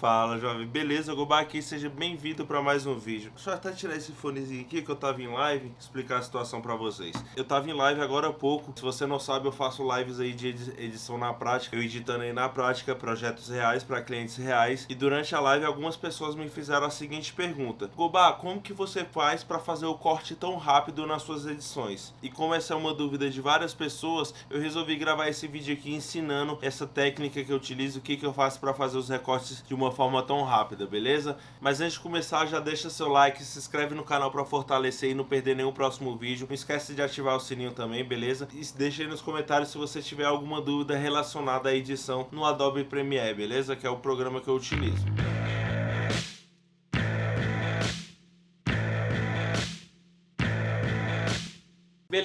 Fala, jovem. Beleza, Gobá aqui, seja bem-vindo para mais um vídeo. Deixa eu até tirar esse fonezinho aqui que eu tava em live, explicar a situação para vocês. Eu tava em live agora há pouco. Se você não sabe, eu faço lives aí de edição na prática. Eu editando aí na prática projetos reais para clientes reais. E durante a live, algumas pessoas me fizeram a seguinte pergunta. Gobá, como que você faz para fazer o corte tão rápido nas suas edições? E como essa é uma dúvida de várias pessoas, eu resolvi gravar esse vídeo aqui ensinando essa técnica que eu utilizo, o que, que eu faço para fazer os recortes de uma uma forma tão rápida, beleza? Mas antes de começar, já deixa seu like, se inscreve no canal para fortalecer e não perder nenhum próximo vídeo. Não esquece de ativar o sininho também, beleza? E deixa aí nos comentários se você tiver alguma dúvida relacionada à edição no Adobe Premiere, beleza? Que é o programa que eu utilizo.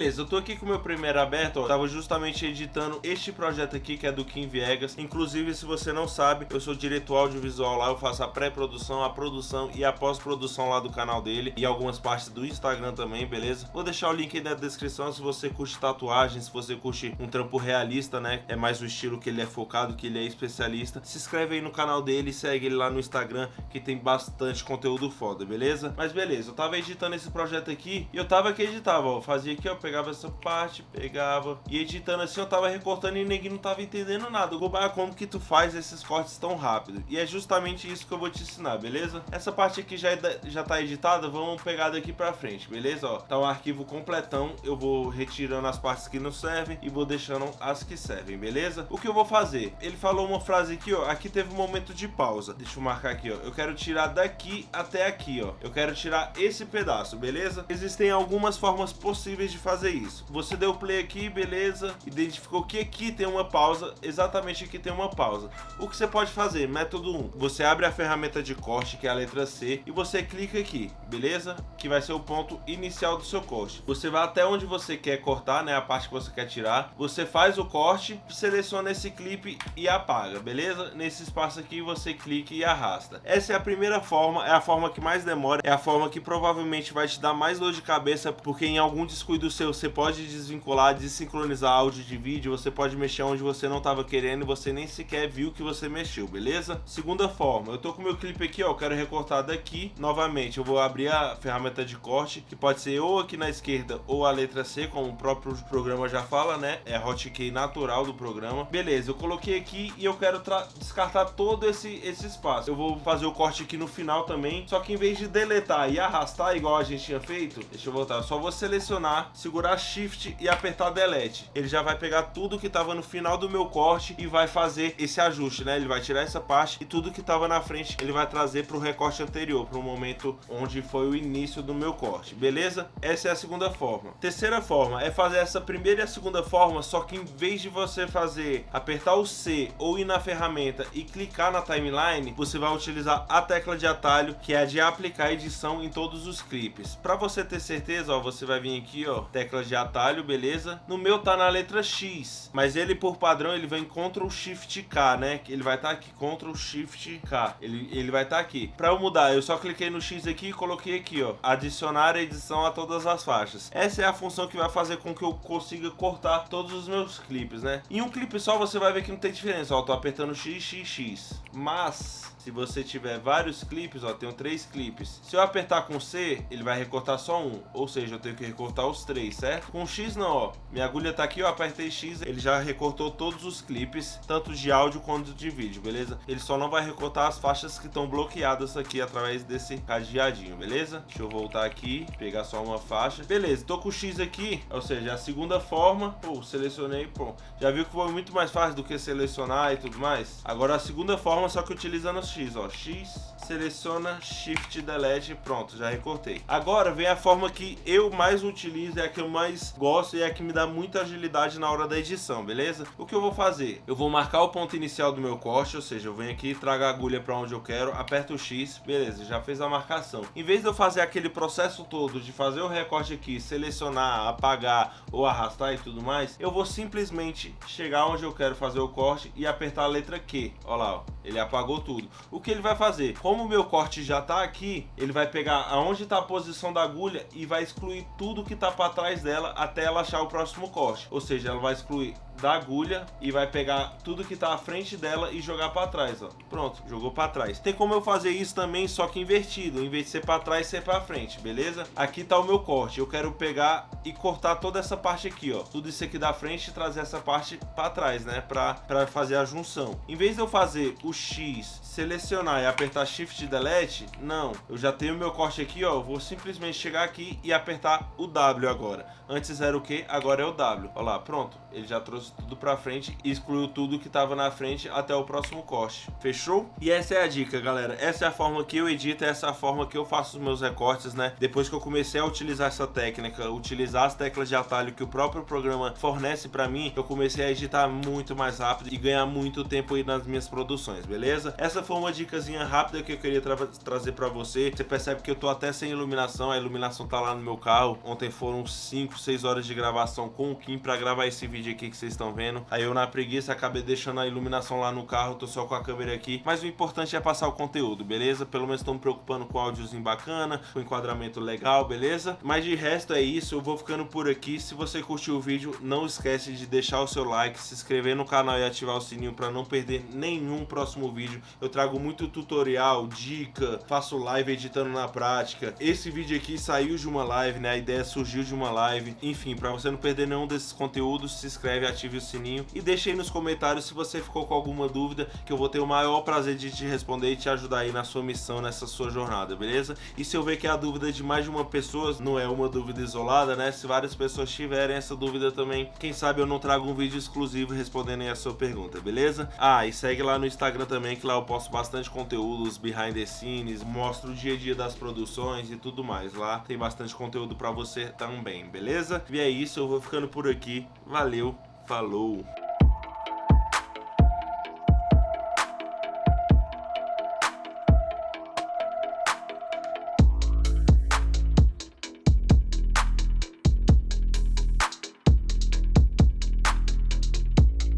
Beleza, eu tô aqui com o meu Premiere aberto, ó, tava justamente editando este projeto aqui, que é do Kim Viegas. Inclusive, se você não sabe, eu sou diretor audiovisual lá, eu faço a pré-produção, a produção e a pós-produção lá do canal dele e algumas partes do Instagram também, beleza? Vou deixar o link aí na descrição se você curte tatuagem, se você curte um trampo realista, né? É mais o estilo que ele é focado, que ele é especialista. Se inscreve aí no canal dele, segue ele lá no Instagram, que tem bastante conteúdo foda, beleza? Mas beleza, eu tava editando esse projeto aqui e eu tava aqui editava, ó, fazia aqui, ó, eu pegava essa parte, pegava e editando assim eu tava recortando e ninguém não tava entendendo nada. Gobá, como que tu faz esses cortes tão rápido? E é justamente isso que eu vou te ensinar, beleza? Essa parte aqui já, é, já tá editada, vamos pegar daqui pra frente, beleza? Ó, tá um arquivo completão, eu vou retirando as partes que não servem e vou deixando as que servem, beleza? O que eu vou fazer? Ele falou uma frase aqui, ó, aqui teve um momento de pausa. Deixa eu marcar aqui, ó. Eu quero tirar daqui até aqui, ó. Eu quero tirar esse pedaço, beleza? Existem algumas formas possíveis de fazer isso. Você deu play aqui, beleza, identificou que aqui tem uma pausa, exatamente aqui tem uma pausa. O que você pode fazer? Método 1. Você abre a ferramenta de corte, que é a letra C, e você clica aqui, beleza? Que vai ser o ponto inicial do seu corte. Você vai até onde você quer cortar, né, a parte que você quer tirar. Você faz o corte, seleciona esse clipe e apaga, beleza? Nesse espaço aqui você clica e arrasta. Essa é a primeira forma, é a forma que mais demora, é a forma que provavelmente vai te dar mais dor de cabeça, porque em algum descuido seu você pode desvincular, desincronizar áudio de vídeo, você pode mexer onde você não estava querendo e você nem sequer viu que você mexeu, beleza? Segunda forma, eu tô com meu clipe aqui, ó, eu quero recortar daqui, novamente, eu vou abrir a ferramenta de corte, que pode ser ou aqui na esquerda ou a letra C, como o próprio programa já fala, né? É hotkey natural do programa. Beleza, eu coloquei aqui e eu quero descartar todo esse, esse espaço. Eu vou fazer o corte aqui no final também, só que em vez de deletar e arrastar igual a gente tinha feito, deixa eu voltar, eu só vou selecionar, segurar Shift e apertar Delete. Ele já vai pegar tudo que estava no final do meu corte e vai fazer esse ajuste, né? Ele vai tirar essa parte e tudo que estava na frente ele vai trazer para o recorte anterior, para o momento onde foi o início do meu corte, beleza? Essa é a segunda forma. Terceira forma é fazer essa primeira e a segunda forma, só que em vez de você fazer apertar o C ou ir na ferramenta e clicar na timeline, você vai utilizar a tecla de atalho, que é a de aplicar edição em todos os clipes. Para você ter certeza, ó, você vai vir aqui, ó, tecla de atalho, beleza? No meu tá na letra X, mas ele por padrão ele vem Ctrl Shift K, né? Ele vai estar tá aqui, Ctrl Shift K. Ele, ele vai estar tá aqui. Para eu mudar, eu só cliquei no X aqui e coloquei aqui, ó, adicionar edição a todas as faixas. Essa é a função que vai fazer com que eu consiga cortar todos os meus clipes, né? Em um clipe só você vai ver que não tem diferença, ó, tô apertando X, X, X. Mas se você tiver vários clipes, ó, tenho três clipes. Se eu apertar com C, ele vai recortar só um, ou seja, eu tenho que recortar os três, certo? Com X não, ó, minha agulha tá aqui, eu apertei X, ele já recortou todos os clipes, tanto de áudio quanto de vídeo, beleza? Ele só não vai recortar as faixas que estão bloqueadas aqui através desse cadeadinho, beleza? Deixa eu voltar aqui, pegar só uma faixa. Beleza, tô com X aqui, ou seja, a segunda forma, pô, selecionei, pô. Já viu que foi muito mais fácil do que selecionar e tudo mais? Agora a segunda forma, só que utilizando X, ó, X, seleciona, Shift, Delete, pronto, já recortei. Agora vem a forma que eu mais utilizo, é a que eu mais gosto e é a que me dá muita agilidade na hora da edição, beleza? O que eu vou fazer? Eu vou marcar o ponto inicial do meu corte, ou seja, eu venho aqui, trago a agulha para onde eu quero, aperto o X, beleza, já fez a marcação. Em vez de eu fazer aquele processo todo de fazer o recorte aqui, selecionar, apagar ou arrastar e tudo mais, eu vou simplesmente chegar onde eu quero fazer o corte e apertar a letra Q. Olha lá, ó, ele apagou tudo. O que ele vai fazer? Como o meu corte já tá aqui, ele vai pegar aonde está a posição da agulha e vai excluir tudo que tá para trás dela até ela achar o próximo corte. Ou seja, ela vai excluir da agulha e vai pegar tudo que tá à frente dela e jogar para trás, ó. Pronto, jogou para trás. Tem como eu fazer isso também, só que invertido, em vez de ser para trás, ser para frente, beleza? Aqui tá o meu corte. Eu quero pegar e cortar toda essa parte aqui, ó. Tudo isso aqui da frente e trazer essa parte para trás, né, para fazer a junção. Em vez de eu fazer o X, selecionar e apertar Shift Delete, não. Eu já tenho meu corte aqui, ó. Eu vou simplesmente chegar aqui e apertar o W agora. Antes era o que, agora é o W. Olha lá, pronto. Ele já trouxe tudo pra frente e excluiu tudo que tava na frente até o próximo corte. Fechou? E essa é a dica, galera. Essa é a forma que eu edito, essa é a forma que eu faço os meus recortes, né? Depois que eu comecei a utilizar essa técnica, utilizar as teclas de atalho que o próprio programa fornece pra mim, eu comecei a editar muito mais rápido e ganhar muito tempo aí nas minhas produções, beleza? Essa foi uma dicasinha rápida que eu queria tra trazer pra você. Você percebe que eu tô até sem iluminação, a iluminação tá lá no meu carro. Ontem foram 5, 6 horas de gravação com o Kim pra gravar esse vídeo aqui que vocês estão vendo. Aí eu na preguiça acabei deixando a iluminação lá no carro, tô só com a câmera aqui. Mas o importante é passar o conteúdo, beleza? Pelo menos tô me preocupando com áudiozinho bacana, com enquadramento legal, beleza? Mas de resto é isso, eu vou ficando por aqui. Se você curtiu o vídeo, não esquece de deixar o seu like, se inscrever no canal e ativar o sininho pra não perder nenhum próximo vídeo. Eu trago muito tutorial, dica, faço live editando na prática. Esse vídeo aqui saiu de uma live, né? A ideia surgiu de uma live. Enfim, pra você não perder nenhum desses conteúdos, se inscreve, ative o sininho e deixe aí nos comentários se você ficou com alguma dúvida, que eu vou ter o maior prazer de te responder e te ajudar aí na sua missão, nessa sua jornada, beleza? E se eu ver que a dúvida de mais de uma pessoa não é uma dúvida isolada, né? Se várias pessoas tiverem essa dúvida também, quem sabe eu não trago um vídeo exclusivo respondendo aí a sua pergunta, beleza? Ah, e segue lá no Instagram também, que lá eu posto bastante conteúdo, os behind the scenes, mostro o dia a dia das produções e tudo mais. Lá tem bastante conteúdo pra você também, beleza? E é isso, eu vou ficando por aqui. Valeu, falou!